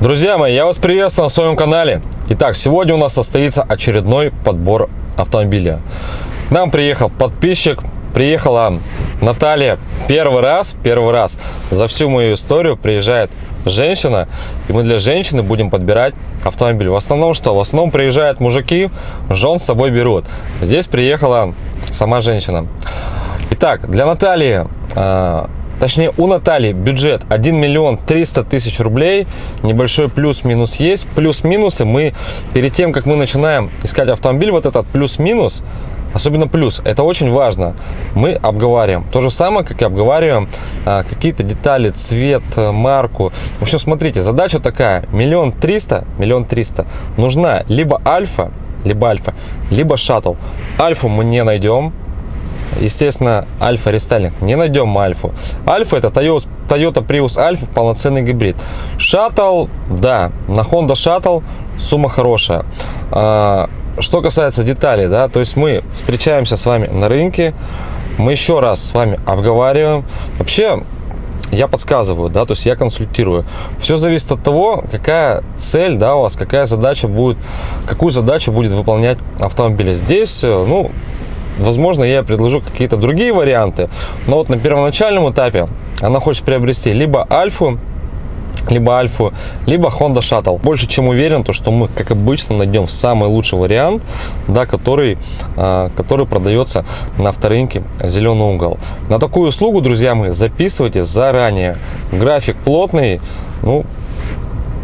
Друзья мои, я вас приветствую на своем канале. Итак, сегодня у нас состоится очередной подбор автомобиля. К нам приехал подписчик, приехала Наталья первый раз, первый раз за всю мою историю приезжает женщина, и мы для женщины будем подбирать автомобиль. В основном что? В основном приезжают мужики, жен с собой берут. Здесь приехала сама женщина. Итак, для Натальи а, Точнее, у Натальи бюджет 1 миллион 300 тысяч рублей. Небольшой плюс-минус есть. Плюс-минусы мы, перед тем, как мы начинаем искать автомобиль, вот этот плюс-минус, особенно плюс, это очень важно, мы обговариваем. То же самое, как и обговариваем а, какие-то детали, цвет, марку. В общем, смотрите, задача такая, миллион триста, миллион триста, нужна либо альфа, либо альфа, либо шаттл. Альфу мы не найдем, естественно, альфа рестайлинг. Не найдем альфу. Альфа это Toyota, Toyota Prius Alpha, полноценный гибрид. Шаттл, да, на Honda Shuttle сумма хорошая. А, что касается деталей, да, то есть мы встречаемся с вами на рынке, мы еще раз с вами обговариваем. Вообще, я подсказываю, да, то есть я консультирую. Все зависит от того, какая цель, да, у вас, какая задача будет, какую задачу будет выполнять автомобиль. Здесь, э, ну, Возможно, я предложу какие-то другие варианты, но вот на первоначальном этапе она хочет приобрести либо Альфу, либо Альфу, либо Honda Shuttle. Больше чем уверен, то, что мы, как обычно, найдем самый лучший вариант, да, который, а, который продается на авторынке «Зеленый угол». На такую услугу, друзья мои, записывайте заранее. График плотный, ну,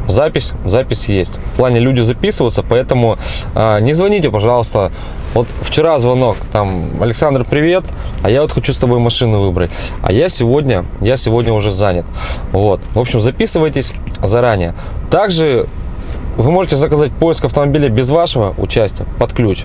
запись, запись есть. В плане люди записываются, поэтому а, не звоните, пожалуйста, вот вчера звонок, там, Александр, привет, а я вот хочу с тобой машину выбрать. А я сегодня, я сегодня уже занят. Вот. В общем, записывайтесь заранее. Также вы можете заказать поиск автомобиля без вашего участия под ключ.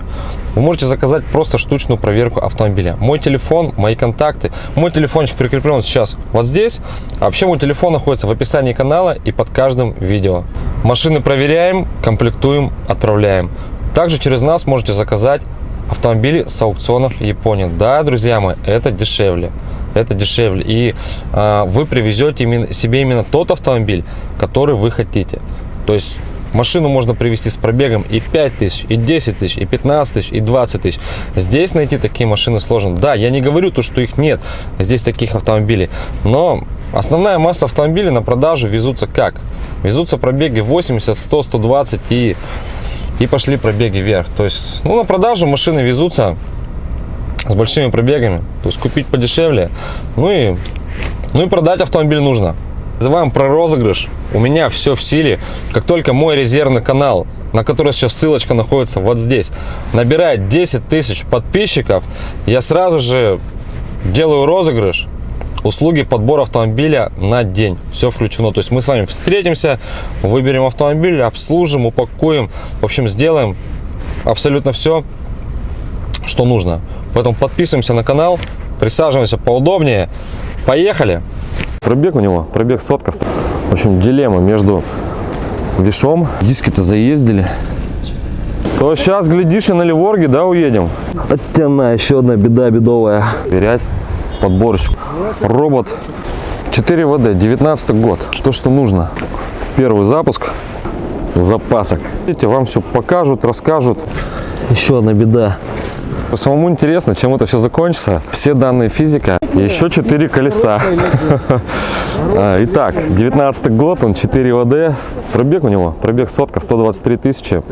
Вы можете заказать просто штучную проверку автомобиля. Мой телефон, мои контакты. Мой телефончик прикреплен сейчас вот здесь. А вообще мой телефон находится в описании канала и под каждым видео. Машины проверяем, комплектуем, отправляем. Также через нас можете заказать автомобили с аукционов Японии. Да, друзья мои, это дешевле. Это дешевле. И э, вы привезете именно, себе именно тот автомобиль, который вы хотите. То есть машину можно привезти с пробегом и 5 тысяч, и 10 тысяч, и 15 тысяч, и 20 тысяч. Здесь найти такие машины сложно. Да, я не говорю то, что их нет, здесь таких автомобилей. Но основная масса автомобилей на продажу везутся как? Везутся пробеги 80, 100, 120 и и пошли пробеги вверх. То есть, ну, на продажу машины везутся с большими пробегами. То есть купить подешевле, ну и, ну и продать автомобиль нужно. Называем про розыгрыш. У меня все в силе. Как только мой резервный канал, на который сейчас ссылочка находится вот здесь, набирает 10 тысяч подписчиков, я сразу же делаю розыгрыш услуги подбора автомобиля на день. Все включено. То есть мы с вами встретимся, выберем автомобиль, обслужим, упакуем. В общем, сделаем абсолютно все, что нужно. Поэтому подписываемся на канал, присаживаемся поудобнее. Поехали! Пробег у него, пробег сотка. В общем, дилемма между вишом. Диски-то заездили. То сейчас, глядишь, и на Ливорге, да, уедем? Хотя на, еще одна беда бедовая. Верять подборочку. Робот 4 ВД, 19 год. То, что нужно. Первый запуск запасок. Видите, вам все покажут, расскажут. Еще одна беда. Самому интересно, чем это все закончится. Все данные физика. Еще 4 колеса. А, итак, 19 год, он 4 ВД. Пробег у него, пробег сотка, 123 тысячи.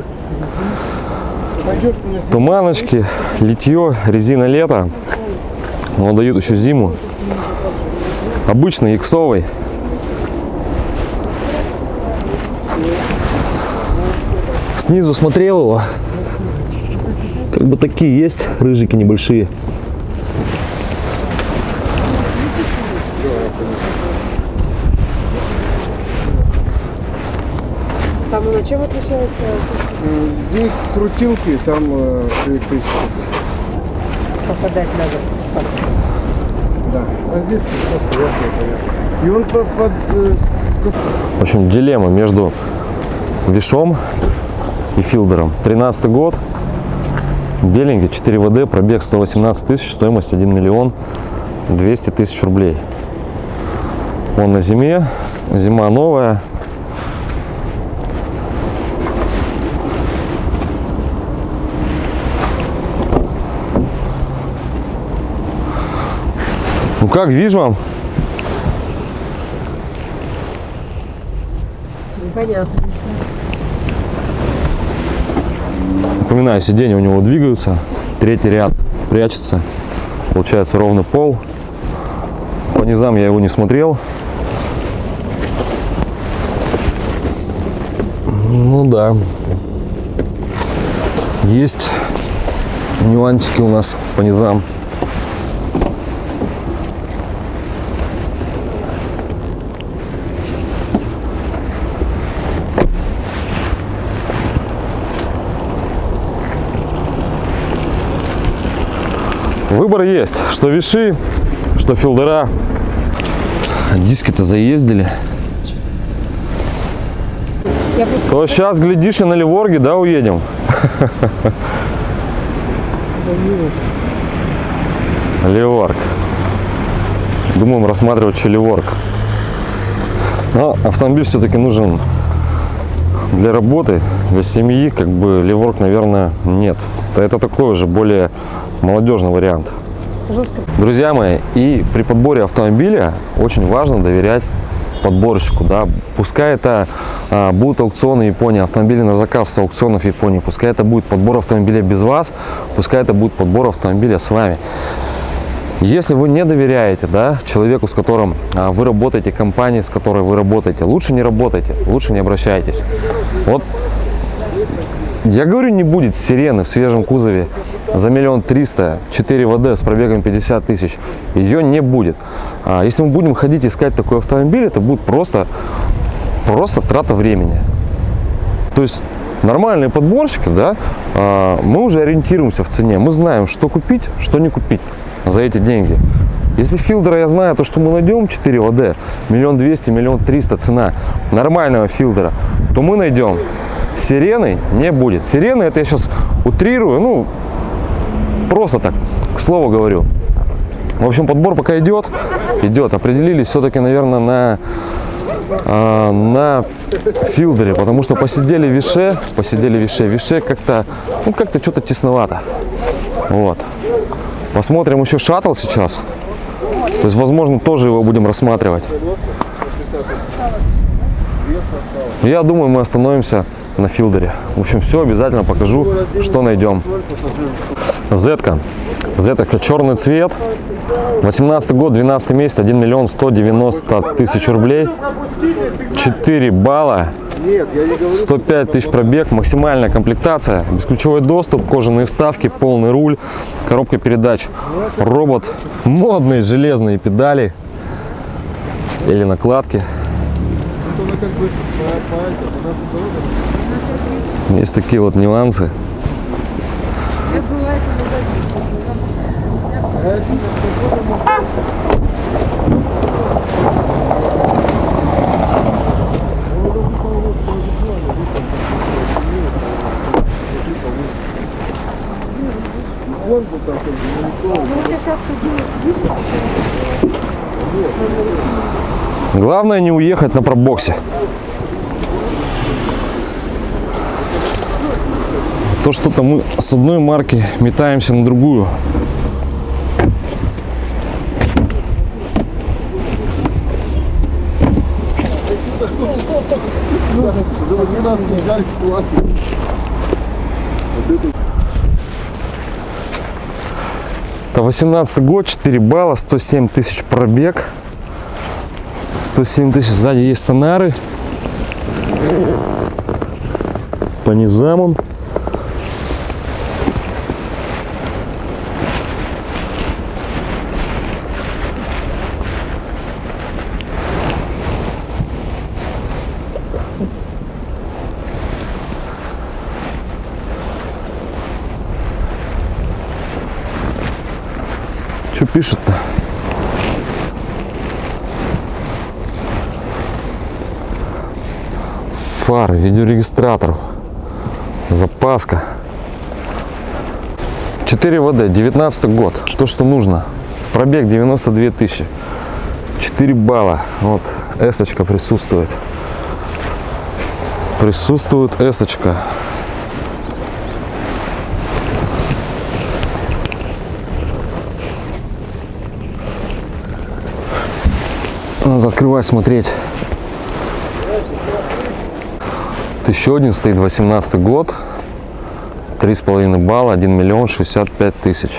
Туманочки, литье, резина лето. Он дает еще зиму. Обычный иксовый. Снизу смотрел его. Как бы такие есть рыжики небольшие. Там на чем отличается? Здесь крутилки, там э, электричество. Попадать надо. Да. А здесь просто ясно И он под, под э, В общем, дилемма между вишом и филдером. 13 год, беленький, 4 ВД, пробег 118 тысяч, стоимость 1 миллион 200 тысяч рублей. Он на зиме, зима новая, как, вижу вам? Непонятно. Напоминаю, сиденья у него двигаются. Третий ряд прячется. Получается ровный пол. По низам я его не смотрел. Ну да. Есть нюансики у нас по низам. Выбор есть. Что виши, что филдера. Диски-то заездили. Я просто То сейчас, глядишь, и на Ливорге, да, уедем? Ливорг. Думаем рассматривать еще Ливорг. Но автомобиль все-таки нужен для работы, для семьи, как бы Ливорг, наверное, нет. Это, это такой уже более молодежный вариант. жестко. Друзья мои, и при подборе автомобиля очень важно доверять подборщику, да, пускай это а, будут аукционы Японии, автомобили на заказ с аукционов Японии, пускай это будет подбор автомобиля без вас, пускай это будет подбор автомобиля с вами. Если вы не доверяете да, человеку, с которым а, вы работаете, компании, с которой вы работаете, лучше не работайте, лучше не обращайтесь. Вот я говорю, не будет сирены в свежем кузове за миллион триста, 4 ВД с пробегом 50 тысяч. Ее не будет. А если мы будем ходить искать такой автомобиль, это будет просто, просто трата времени. То есть нормальные подборщики, да, а, мы уже ориентируемся в цене. Мы знаем, что купить, что не купить за эти деньги. Если филдера я знаю, то что мы найдем 4 ВД, миллион двести, миллион триста цена нормального филдера, то мы найдем. Сирены не будет. Сирены, это я сейчас утрирую, ну, просто так, к слову говорю. В общем, подбор пока идет, идет. Определились все-таки, наверное, на, а, на филдере, потому что посидели в Више, посидели в Више, Више как-то, ну, как-то что-то тесновато. Вот. Посмотрим еще шаттл сейчас. То есть, возможно, тоже его будем рассматривать. Я думаю, мы остановимся на филдере. В общем, все обязательно покажу, что найдем. Зетка. Зетка черный цвет. 18 год, 12 месяц, 1 миллион 190 тысяч рублей. 4 балла. Нет, я не говорю. 105 тысяч пробег, максимальная комплектация, бесключевой доступ, кожаные вставки, полный руль, коробка передач, робот, модные железные педали или накладки. Она как бы по, по этому, она дорога. Есть такие вот нюансы. Главное не уехать на пробоксе. То что-то мы с одной марки метаемся на другую. за 18 не взяли ситуацию. Это 18 год, 4 балла, 107 тысяч пробег. 107 тысяч. Сзади есть сонары. По низам он. Что пишет-то? Фары, видеорегистратор, запаска. 4 ВД, 19 год, то, что нужно. Пробег 92 тысячи. 4 балла. Вот, эсочка присутствует. Присутствует эсочка. Надо открывать, смотреть. Еще один стоит 18 год. Три с половиной балла, 1 миллион 65 тысяч.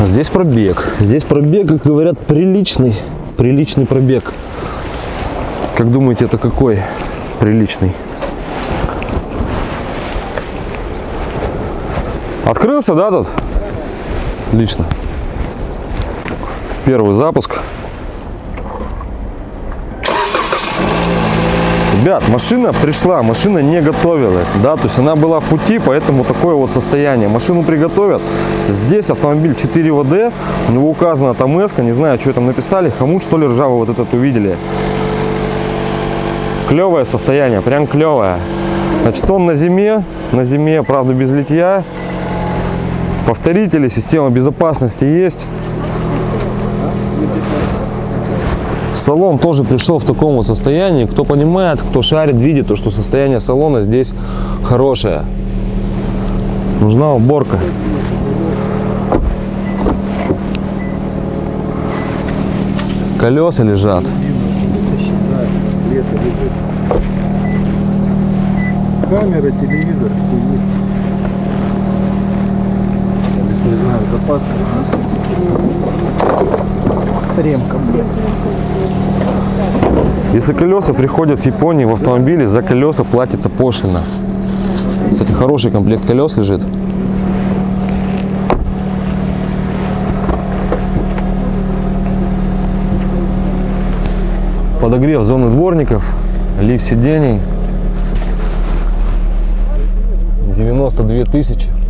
Здесь пробег. Здесь пробег, как говорят, приличный. Приличный пробег. Как думаете, это какой приличный? Открылся, да, тут? Отлично. Первый запуск. Ребят, машина пришла, машина не готовилась, да, то есть она была в пути, поэтому такое вот состояние. Машину приготовят. Здесь автомобиль 4 ВД, у него указано там эска, не знаю, что там написали, хомут что ли ржавый вот этот увидели. Клевое состояние, прям клевое. Значит, он на зиме, на зиме, правда, без литья. Повторители, система безопасности есть. Салон тоже пришел в таком вот состоянии. Кто понимает, кто шарит, видит, то, что состояние салона здесь хорошее. Нужна уборка. Колеса лежат. Камера, телевизор. Не знаю, запаска. Ремка, блин. Если колеса приходят с Японии в автомобиле, за колеса платится пошлина. Кстати, хороший комплект колес лежит. Подогрев зоны дворников, лифт сидений. 92 тысячи.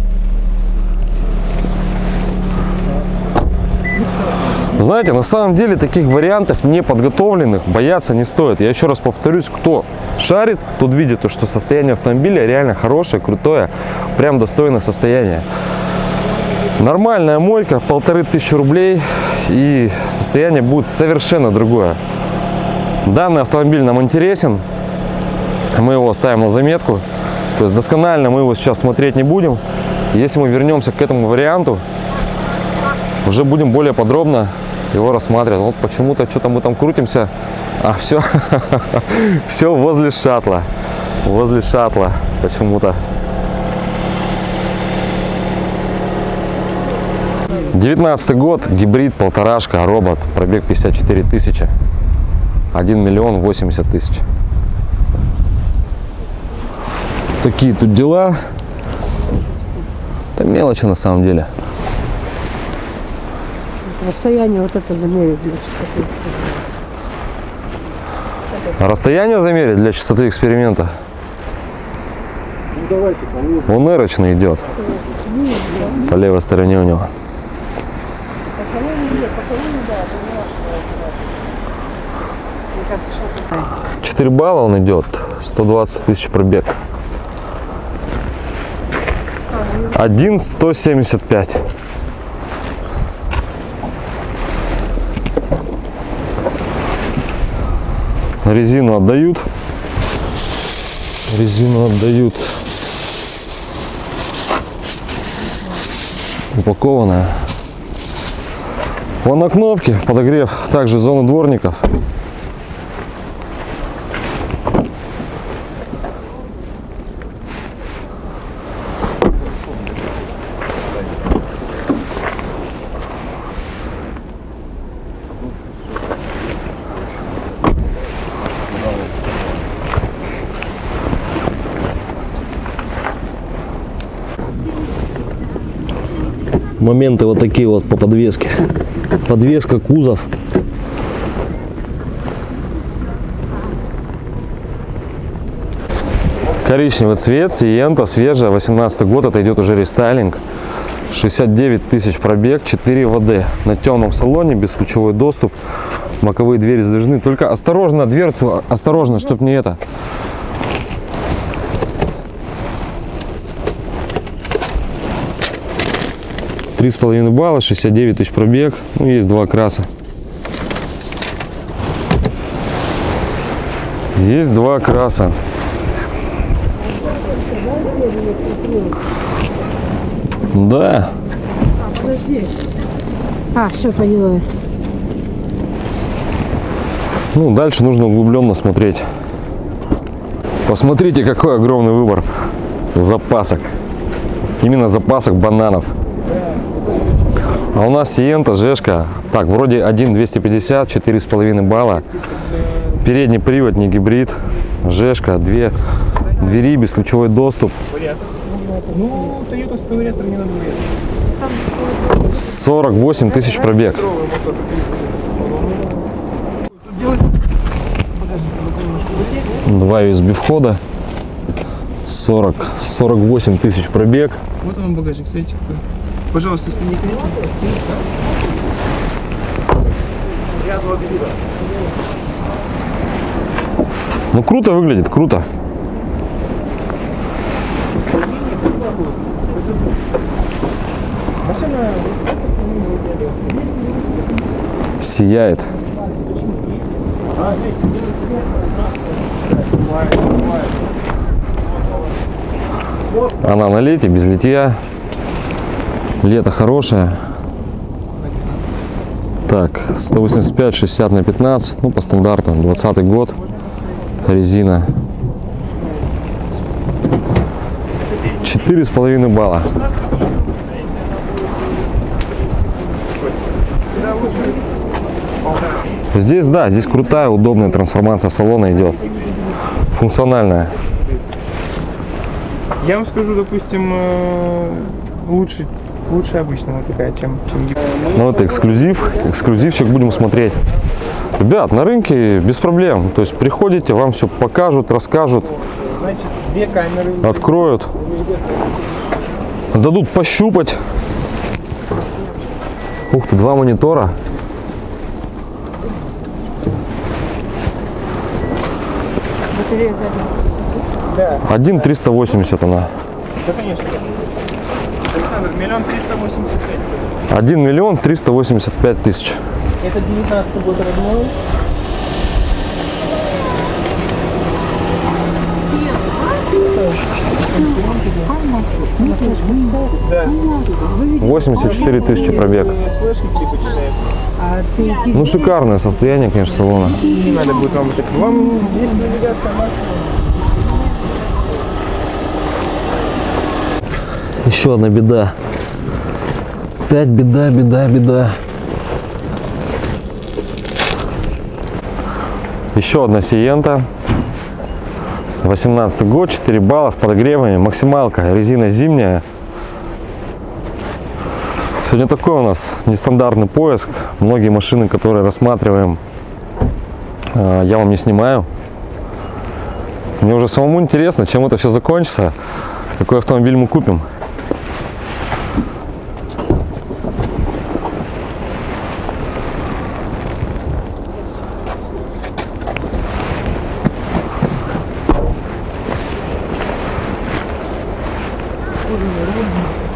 Знаете, на самом деле таких вариантов неподготовленных бояться не стоит. Я еще раз повторюсь, кто шарит, тот видит, то, что состояние автомобиля реально хорошее, крутое, прям достойное состояние. Нормальная мойка, полторы тысячи рублей, и состояние будет совершенно другое. Данный автомобиль нам интересен, мы его ставим на заметку. То есть досконально мы его сейчас смотреть не будем. Если мы вернемся к этому варианту, уже будем более подробно его рассматривать. Вот почему-то что-то мы там крутимся, а все, все возле шаттла, возле шаттла почему-то. 19 год, гибрид, полторашка, робот, пробег 54 тысячи, 1 миллион 80 тысяч. Такие тут дела. Это мелочи на самом деле. Расстояние вот это замерить. для чистоты. А Расстояние замерить для частоты эксперимента? Ну давайте. Он эрочный идет. По левой стороне у него. 4 балла он идет. 120 тысяч пробег. 1 175. Резину отдают. Резину отдают. Упакованная. Вон на кнопке подогрев также зоны дворников. Моменты вот такие вот по подвеске. Подвеска, кузов. Коричневый цвет, Сиента, свежая, 18 год, это идет уже рестайлинг. 69 тысяч пробег, 4 ВД. На темном салоне, бесключевой доступ. Боковые двери сдвижны. Только осторожно, дверцу, осторожно, чтобы не это. Три с половиной балла, 69 тысяч пробег. Ну, есть два краса. Есть два краса. Да. Подожди. А, все, поняла. Ну, дальше нужно углубленно смотреть. Посмотрите, какой огромный выбор запасок. Именно запасок бананов. А у нас Сиента, Жешка. Так, вроде 1,250, 4,5 балла. Передний привод, не гибрид. Жешка, две двери, бесключевой доступ. Ну, тойотовский вариатор не надо бояться. 48 тысяч пробег. Два USB входа. 40, 48 тысяч пробег. Вот он багажник, смотрите какой. Пожалуйста, не клеит. Ну круто выглядит, круто. Сияет. Она на лете, без литья. Лето хорошее. Так, 185, 60 на 15, ну по стандарту, 20 год, резина. Четыре с половиной балла. Здесь, да, здесь крутая, удобная трансформация салона идет. Функциональная. Я вам скажу, допустим, э, лучше, лучше обычного такая, чем, чем Ну, это эксклюзив. Эксклюзивчик будем смотреть. Ребят, на рынке без проблем. То есть приходите, вам все покажут, расскажут, Значит, две камеры. откроют, дадут пощупать. Ух ты, два монитора. Батарея сзади. Да, Один 380 она. да, конечно. Александр, миллион триста восемьдесят пять. 1 миллион 385 тысяч. Это 19 год родной. Да, 84 тысячи пробег. Ну, шикарное состояние, конечно, салона. Не надо будет вам так. Вам есть навигация Еще одна беда. Опять беда, беда, беда. Еще одна Сиента. 18 год, 4 балла с подогревами, максималка, резина зимняя. Сегодня такой у нас нестандартный поиск. Многие машины, которые рассматриваем, э, я вам не снимаю. Мне уже самому интересно, чем это все закончится, какой автомобиль мы купим. Кожаный руль,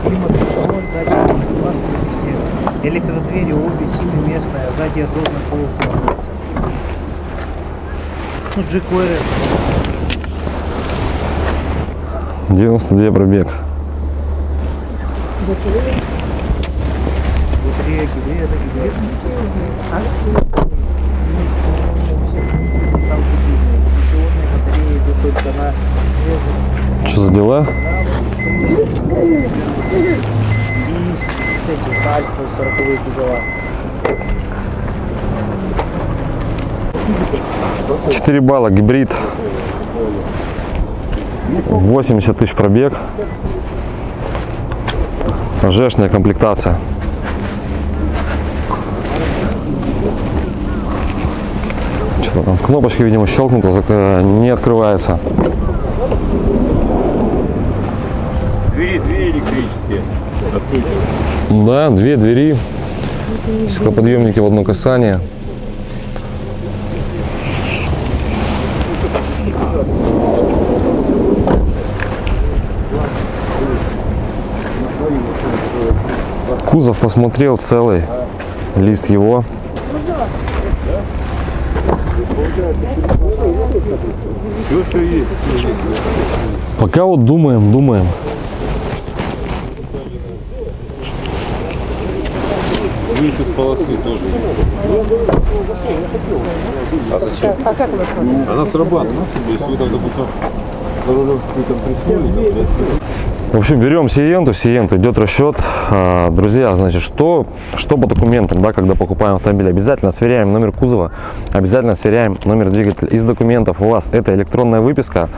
климат-контроль, датчик безопасности все. Электродвери семиместная, сзади ровно полностью находится. Ну, jQuery 92 пробег. батарея это. А? Там идут только на. Что за дела? И с этих альфа 40 кузова. 4 балла, гибрид. 80 тысяч пробег. Жешная комплектация. Что там? Кнопочка, видимо, щелкнута, зак- не открывается. Двери, двери электрические. Откройте. Да, две двери. Стеклоподъемники в одно касание. Кузов посмотрел целый, лист его. Все, что есть. Пока вот думаем, думаем. Вместе с полосы тоже. А зачем? А как вы смотрите? Она срабатывает. То есть вы там, допустим, за рулем какой-то приснули, там, блядь, В общем, берем Сиенту, Сиенту, идет расчет. А, Друзья, значит, что, что по документам, да, когда покупаем автомобиль? Обязательно сверяем номер кузова, обязательно сверяем номер двигателя. Из документов у вас это электронная выписка.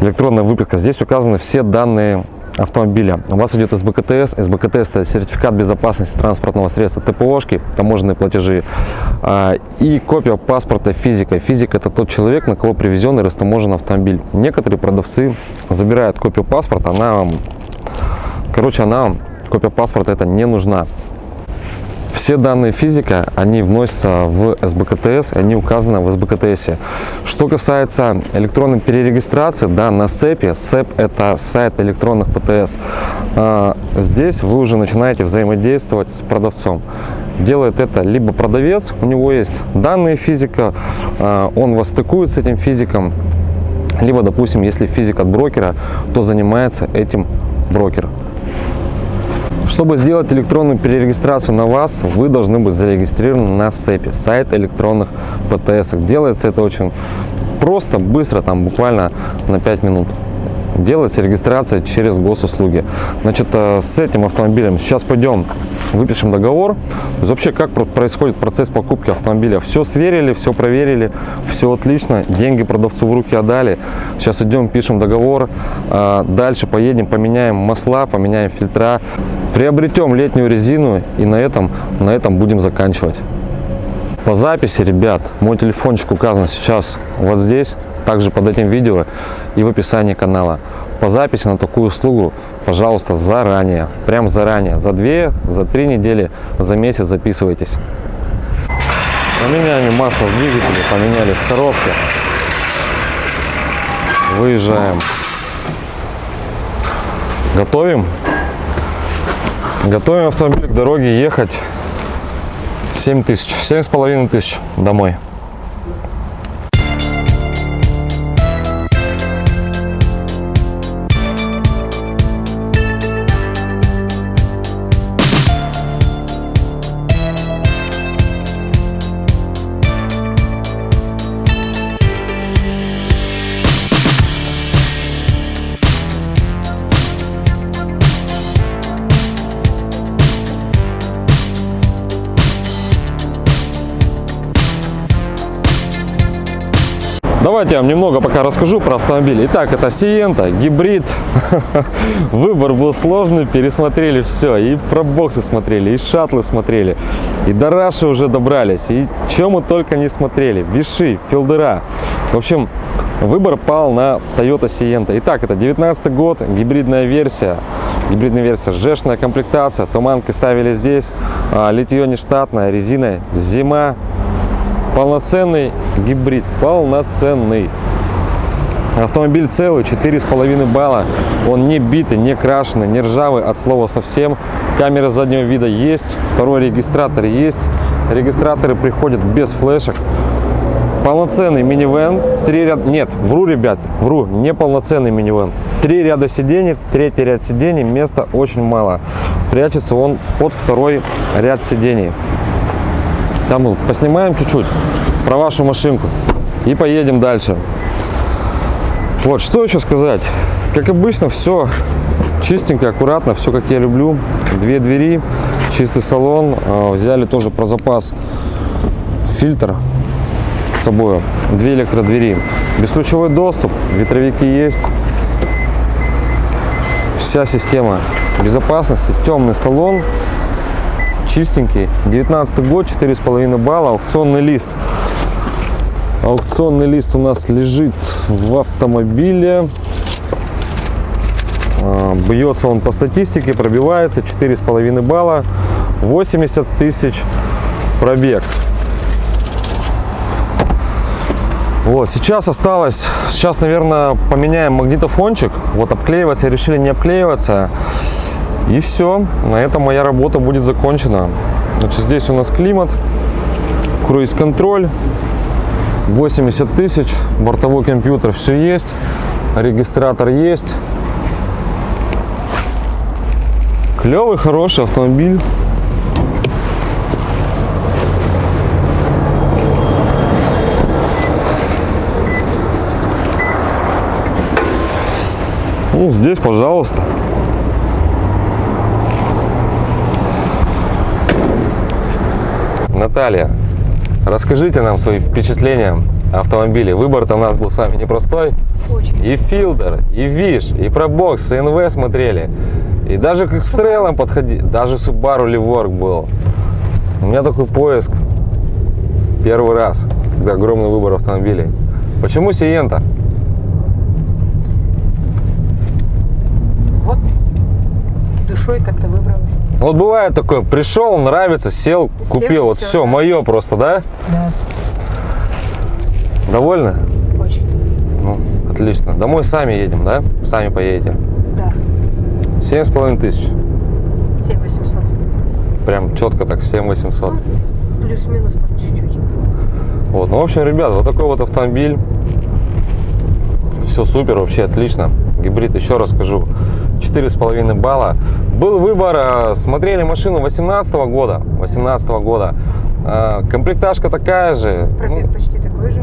Электронная выписка. Здесь указаны все данные автомобиля. У вас идет СБКТС. СБКТС это сертификат безопасности транспортного средства, ТПОшки, таможенные платежи а, и копия паспорта физика. Физик это тот человек, на кого привезен и растаможен автомобиль. Некоторые продавцы забирают копию паспорта, она вам, короче, она вам, копия паспорта это не нужна. Все данные физика, они вносятся в СБКТС, они указаны в СБКТС. Что касается электронной перерегистрации, да, на СЭПе, СЭП это сайт электронных ПТС, а, здесь вы уже начинаете взаимодействовать с продавцом. Делает это либо продавец, у него есть данные физика, а, он вас стыкует с этим физиком, либо, допустим, если физик от брокера, то занимается этим брокер. Чтобы сделать электронную перерегистрацию на вас, вы должны быть зарегистрированы на СЭПе, сайт электронных ПТС. Делается это очень просто, быстро, там буквально на 5 минут. Делается регистрация через госуслуги. Значит, э, с этим автомобилем сейчас пойдем, выпишем договор. Есть вообще, как про- происходит процесс покупки автомобиля. Все сверили, все проверили, все отлично, деньги продавцу в руки отдали. Сейчас идем, пишем договор. А, Дальше поедем, поменяем масла, поменяем фильтра, приобретем летнюю резину и на этом, на этом будем заканчивать. По записи, ребят, мой телефончик указан сейчас вот здесь, также под этим видео и в описании канала. По записи на такую услугу, пожалуйста, заранее, прям заранее, за две, за три недели, за месяц записывайтесь. Поменяли масло в двигателе, поменяли в коробке. Выезжаем. Готовим. Готовим автомобиль к дороге ехать 7 тысяч, семь с половиной тысяч домой. Давайте я вам немного пока расскажу про автомобиль. Итак, это Сиента, гибрид. Выбор был сложный, пересмотрели все. И про боксы смотрели, и шаттлы смотрели, и до Раши уже добрались. И чем мы только не смотрели. Виши, филдера. В общем, выбор пал на Toyota Sienta. Итак, это 19 год, гибридная версия. Гибридная версия, жешная комплектация, туманки ставили здесь, а, литье нештатное, резина зима, Полноценный гибрид, полноценный. Автомобиль целый, 4,5 балла. Он не битый, не крашеный, не ржавый от слова совсем. Камера заднего вида есть, второй регистратор есть. Регистраторы приходят без флешек. Полноценный минивэн, три ряда, нет, вру, ребят, вру, не полноценный минивэн. Три ряда сидений, третий ряд сидений, места очень мало. Прячется он под второй ряд сидений. Там ну, поснимаем чуть-чуть про вашу машинку и поедем дальше. Вот, что еще сказать. Как обычно, все чистенько, аккуратно, все как я люблю. Две двери, чистый салон. А, Взяли тоже про запас фильтр с собой. Две электродвери. Бесключевой доступ, ветровики есть. Вся система безопасности, темный салон, чистенький. 19 год, 4,5 балла, аукционный лист. Аукционный лист у нас лежит в автомобиле. А, Бьется он по статистике, пробивается 4,5 балла, 80 тысяч пробег. Вот, сейчас осталось, сейчас, наверное, поменяем магнитофончик. Вот обклеиваться решили не обклеиваться. И все, на этом моя работа будет закончена. Значит, здесь у нас климат, круиз-контроль, 80 тысяч, бортовой компьютер все есть, регистратор есть. Клевый, хороший автомобиль. Ну, здесь, пожалуйста. Наталья, расскажите нам свои впечатления о автомобиле. Выбор-то у нас был с вами непростой. Очень. И Филдер, и Виш, и Пробокс, и НВ смотрели. И даже к Экстрейлам подходи. Даже Subaru Livorg был. У меня такой поиск. Первый раз, когда огромный выбор автомобилей. Почему Сиента? Вот душой как-то выбралась. Вот бывает такое, пришел, нравится, сел, Сел, купил. Вот всё, все, да. мое просто, да? Да. Довольны? Очень. Ну, отлично. Домой сами едем, да? Сами поедете. Да. Семь с половиной тысяч. 7 800. Прям четко так, семь восемьсот. Плюс-минус там чуть-чуть. Вот, ну, в общем, ребят, вот такой вот автомобиль. Все супер, вообще отлично. Гибрид, еще раз скажу, 4,5 балла. Был выбор, э, смотрели машину 18 года. 18 года. Э, Комплектажка такая же. ну, Пробег почти такой же.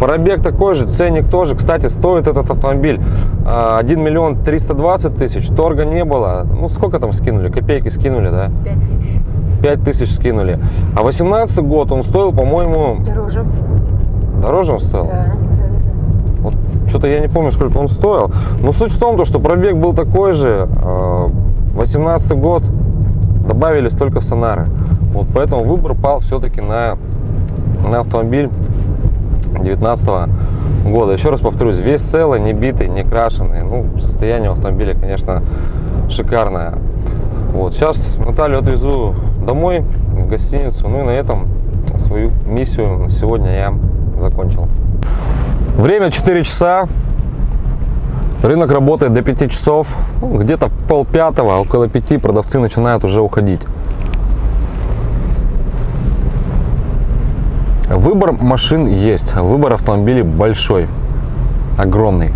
Пробег такой же, ценник тоже. Кстати, стоит этот автомобиль а, 1 миллион 320 тысяч. Торга не было. Ну, сколько там скинули? Копейки скинули, да? 5 тысяч. 5 тысяч скинули. А 18 год он стоил, по-моему, Дороже. дороже он стоил. Да. Вот что-то я не помню, сколько он стоил. Но суть в том, то, что пробег был такой же. а, 18 год добавились только сонары. Вот поэтому выбор пал все-таки на, на автомобиль 19 года. Еще раз повторюсь, весь целый, не битый, не крашеный. Ну, состояние автомобиля, конечно, шикарное. Вот, сейчас Наталью отвезу домой, в гостиницу. Ну и на этом свою миссию на сегодня я закончил. Время 4 часа. Рынок работает до 5 часов. Где-то пол пятого, около 5 продавцы начинают уже уходить. Выбор машин есть, выбор автомобилей большой, огромный.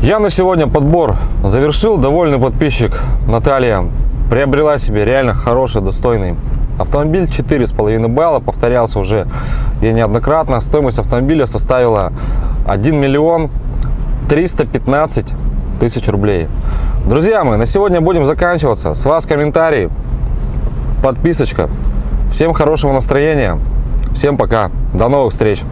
Я на сегодня подбор завершил. Довольный подписчик Наталья приобрела себе реально хороший, достойный автомобиль. 4,5 балла. Повторялся уже я неоднократно. Стоимость автомобиля составила 1 миллион 315 тысяч рублей. Друзья мои, на сегодня будем заканчиваться. С вас комментарий, подписочка. Всем хорошего настроения. Всем пока. До новых встреч.